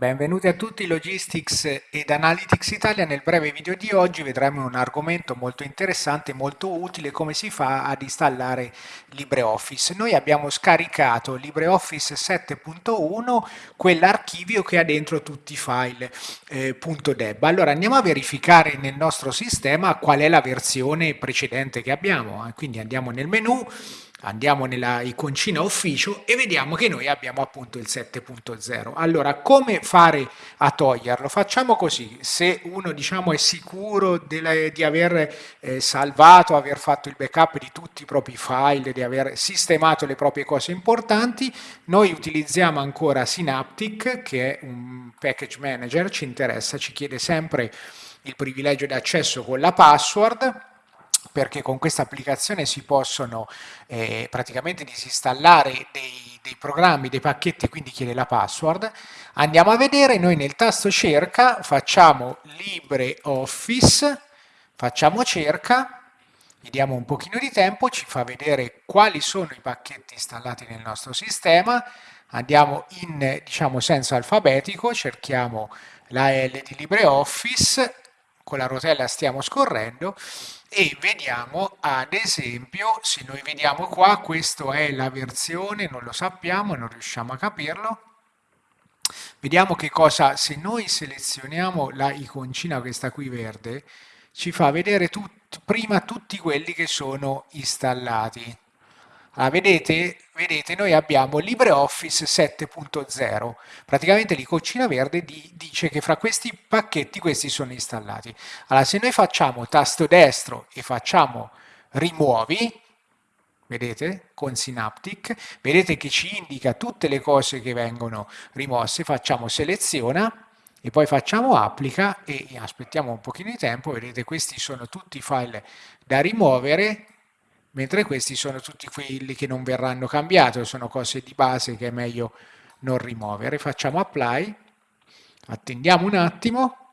Benvenuti a tutti Logistics ed Analytics Italia. Nel breve video di oggi vedremo un argomento molto interessante, molto utile, come si fa ad installare LibreOffice. Noi abbiamo scaricato LibreOffice 7.1, quell'archivio che ha dentro tutti i file eh, .deb. Allora andiamo a verificare nel nostro sistema qual è la versione precedente che abbiamo. Quindi andiamo nel menu, andiamo nella iconcina ufficio e vediamo che noi abbiamo appunto il 7.0 allora come fare a toglierlo? Facciamo così. Se uno diciamo è sicuro della, di aver eh, salvato aver fatto il backup di tutti i propri file di aver sistemato le proprie cose importanti noi utilizziamo ancora Synaptic che è un package manager ci interessa ci chiede sempre il privilegio di accesso con la password perché con questa applicazione si possono eh, praticamente disinstallare dei, dei, programmi, dei pacchetti, quindi chiede la password. Andiamo a vedere, noi nel tasto cerca facciamo LibreOffice, facciamo cerca, gli diamo un pochino di tempo, ci fa vedere quali sono i pacchetti installati nel nostro sistema, andiamo in diciamo, senso alfabetico, cerchiamo la L di LibreOffice, con la rotella stiamo scorrendo e vediamo ad esempio se noi vediamo qua questa è la versione non lo sappiamo non riusciamo a capirlo. Vediamo che cosa se noi selezioniamo la iconcina questa qui verde ci fa vedere tut, prima tutti quelli che sono installati Ah, vedete, vedete, noi abbiamo LibreOffice 7.0, praticamente l'iconcina verde di, dice che fra questi pacchetti questi sono installati. Allora se noi facciamo tasto destro e facciamo rimuovi, vedete, con Synaptic, vedete che ci indica tutte le cose che vengono rimosse, facciamo seleziona e poi facciamo applica e aspettiamo un pochino di tempo, vedete questi sono tutti i file da rimuovere mentre questi sono tutti quelli che non verranno cambiati, sono cose di base che è meglio non rimuovere. Facciamo apply, attendiamo un attimo,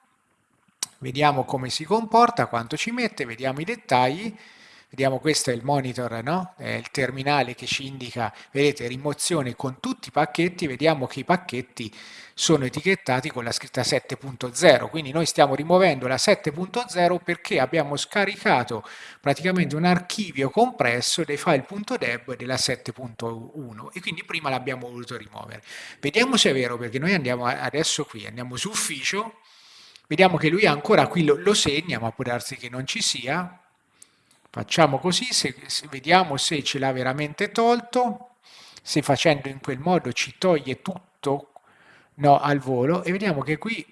vediamo come si comporta, quanto ci mette, vediamo i dettagli, Vediamo questo è il monitor, no? è il terminale che ci indica, vedete, rimozione con tutti i pacchetti, vediamo che i pacchetti sono etichettati con la scritta 7.0, quindi noi stiamo rimuovendo la 7.0 perché abbiamo scaricato praticamente un archivio compresso dei file.deb della 7.1 e quindi prima l'abbiamo voluto rimuovere. Vediamo se è vero perché noi andiamo adesso qui, andiamo su ufficio, vediamo che lui ancora qui lo, lo segna, ma può darsi che non ci sia, Facciamo così, se, se vediamo se ce l'ha veramente tolto, se facendo in quel modo ci toglie tutto no, al volo e vediamo che qui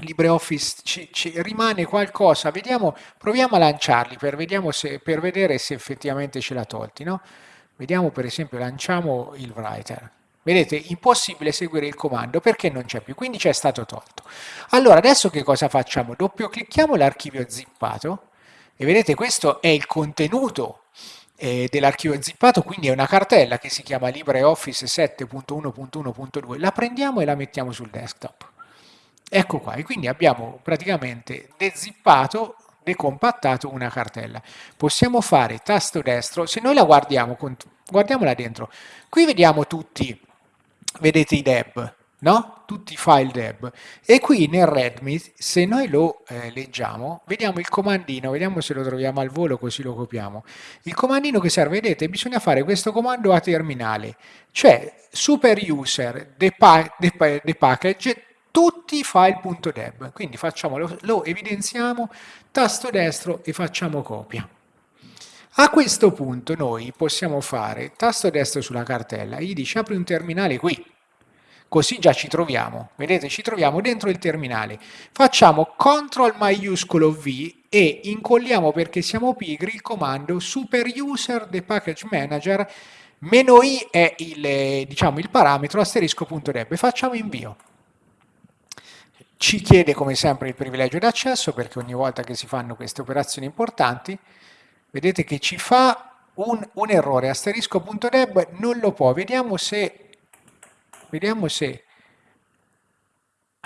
LibreOffice ci, ci rimane qualcosa, vediamo, proviamo a lanciarli per, se, per, vedere se effettivamente ce l'ha tolti. No? Vediamo per esempio, lanciamo il writer. Vedete, impossibile seguire il comando perché non c'è più, quindi c'è stato tolto. Allora, adesso che cosa facciamo? Doppio clicchiamo l'archivio zippato e vedete questo è il contenuto eh, dell'archivio zippato, quindi è una cartella che si chiama LibreOffice 7.1.1.2, la prendiamo e la mettiamo sul desktop. Ecco qua, e quindi abbiamo praticamente dezippato, decompattato una cartella. Possiamo fare tasto destro, se noi la guardiamo, guardiamola dentro, qui vediamo tutti, vedete i deb, no? tutti i file deb e qui nel readme se noi lo eh, leggiamo vediamo il comandino vediamo se lo troviamo al volo così lo copiamo. Il comandino che serve vedete bisogna fare questo comando a terminale cioè super user depa depa depackage tutti i file.deb quindi facciamo lo, lo evidenziamo tasto destro e facciamo copia. A questo punto noi possiamo fare tasto destro sulla cartella, gli dice apri un terminale qui, così già ci troviamo, vedete ci troviamo dentro il terminale, facciamo CTRL maiuscolo V e incolliamo perché siamo pigri il comando super user the package manager meno i è il, diciamo, il parametro asterisco.deb e facciamo invio. Ci chiede come sempre il privilegio d'accesso perché ogni volta che si fanno queste operazioni importanti vedete che ci fa un, un errore. Asterisco.deb non lo può, vediamo se Vediamo se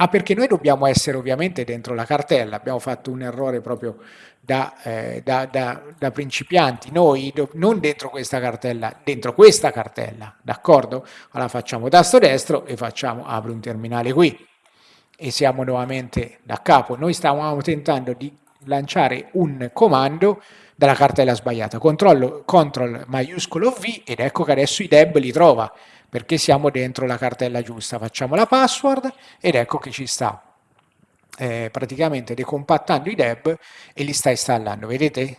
Ah, perché noi dobbiamo essere ovviamente dentro la cartella, abbiamo fatto un errore proprio da, eh, da, da, da principianti, noi non dentro questa cartella, dentro questa cartella, d'accordo? Allora facciamo tasto destro e facciamo apri un terminale qui e siamo nuovamente da capo. Noi stavamo tentando di lanciare un comando dalla cartella sbagliata, controllo, control maiuscolo V ed ecco che adesso i deb li trova perché siamo dentro la cartella giusta. Facciamo la password ed ecco che ci sta eh, praticamente decompattando i deb e li sta installando. Vedete?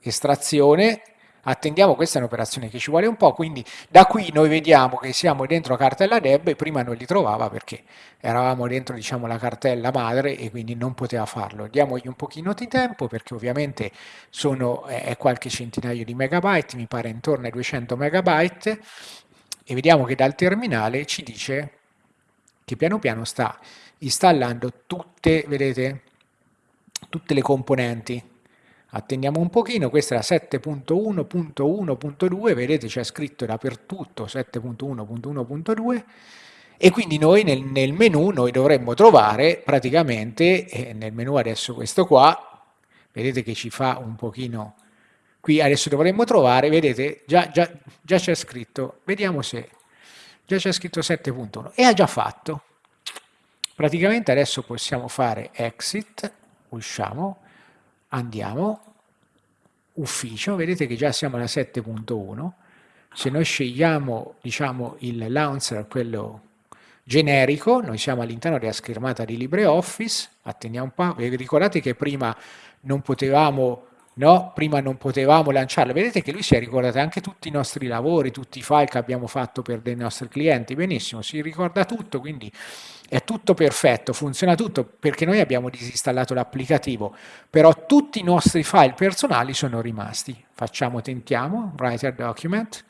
Estrazione, attendiamo, questa è un'operazione che ci vuole un po', quindi da qui noi vediamo che siamo dentro la cartella deb e prima non li trovava perché eravamo dentro diciamo, la cartella madre e quindi non poteva farlo. Diamogli un pochino di tempo perché ovviamente sono eh, qualche centinaio di megabyte, mi pare intorno ai 200 megabyte e vediamo che dal terminale ci dice che piano piano sta installando tutte, vedete, tutte le componenti. Attendiamo un pochino, questa è la 7.1.1.2, vedete c'è scritto dappertutto 7.1.1.2 e quindi noi nel, nel, menu noi dovremmo trovare praticamente, eh, nel menu adesso questo qua, vedete che ci fa un pochino qui adesso dovremmo trovare, vedete, già, già, già c'è scritto, vediamo se, già c'è scritto 7.1 e ha già fatto. Praticamente adesso possiamo fare exit, usciamo, andiamo, ufficio, vedete che già siamo alla 7.1, se noi scegliamo diciamo, il launcher, quello generico, noi siamo all'interno della schermata di LibreOffice, attendiamo un po', ricordate che prima non potevamo no? Prima non potevamo lanciarlo. Vedete che lui si è ricordato anche tutti i nostri lavori, tutti i file che abbiamo fatto per dei nostri clienti. Benissimo, si ricorda tutto, quindi è tutto perfetto, funziona tutto perché noi abbiamo disinstallato l'applicativo, però tutti i nostri file personali sono rimasti. Facciamo, tentiamo, writer document,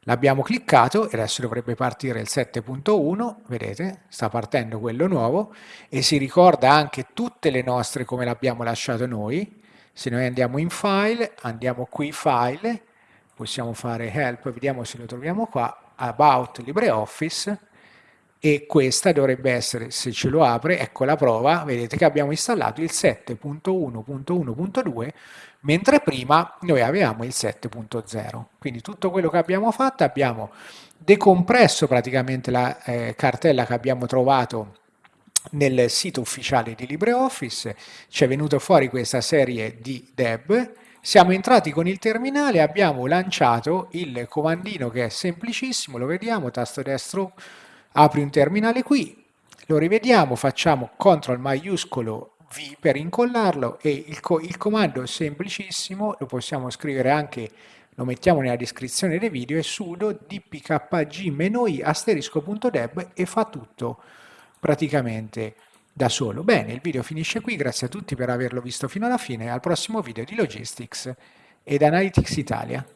l'abbiamo cliccato e adesso dovrebbe partire il 7.1, vedete, sta partendo quello nuovo e si ricorda anche tutte le nostre come l'abbiamo lasciato noi, se noi andiamo in file, andiamo qui file, possiamo fare help, vediamo se lo troviamo qua, about LibreOffice, e questa dovrebbe essere, se ce lo apre, ecco la prova, vedete che abbiamo installato il 7.1.1.2, mentre prima noi avevamo il 7.0. Quindi tutto quello che abbiamo fatto, abbiamo decompresso praticamente la eh, cartella che abbiamo trovato nel sito ufficiale di LibreOffice, ci è venuto fuori questa serie di deb, siamo entrati con il terminale, abbiamo lanciato il comandino che è semplicissimo, lo vediamo, tasto destro, apri un terminale qui, lo rivediamo, facciamo CTRL maiuscolo V per incollarlo e il, co il comando è semplicissimo, lo possiamo scrivere anche, lo mettiamo nella descrizione del video, è sudo dpkg-i asterisco.deb e fa tutto praticamente da solo. Bene, il video finisce qui, grazie a tutti per averlo visto fino alla fine, al prossimo video di Logistics ed Analytics Italia.